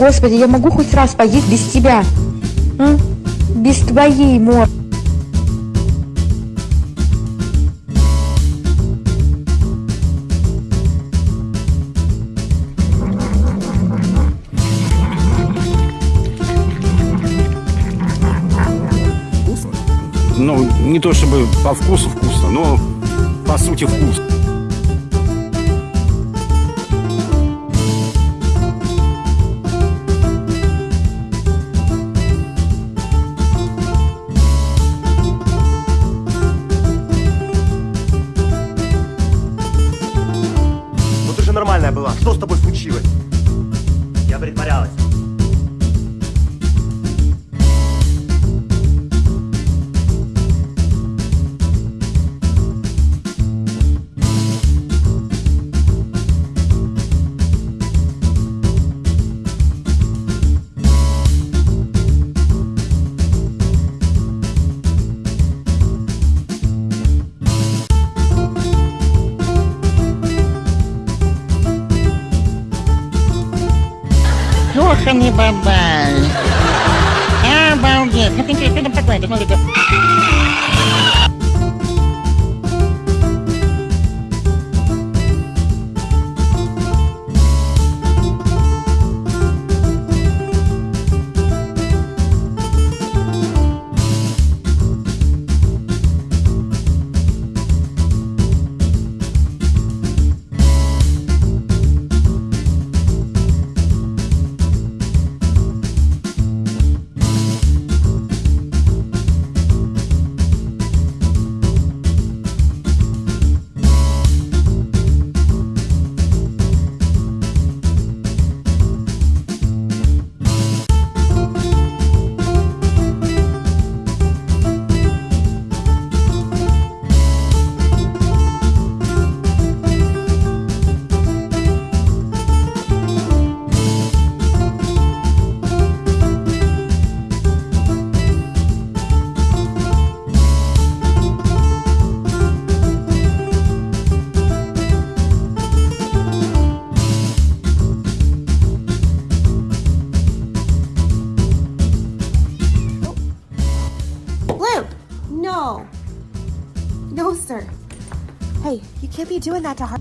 Господи, я могу хоть раз поесть без тебя? А? Без твоей морды. Ну, не то чтобы по вкусу вкусно, но по сути вкусно. Нормальная была. Что с тобой случилось? Я притворялась. Company, ya, bye-bye. Ah, Baldi. Ketika itu dapat No! No, sir. Hey, you can't be doing that to her.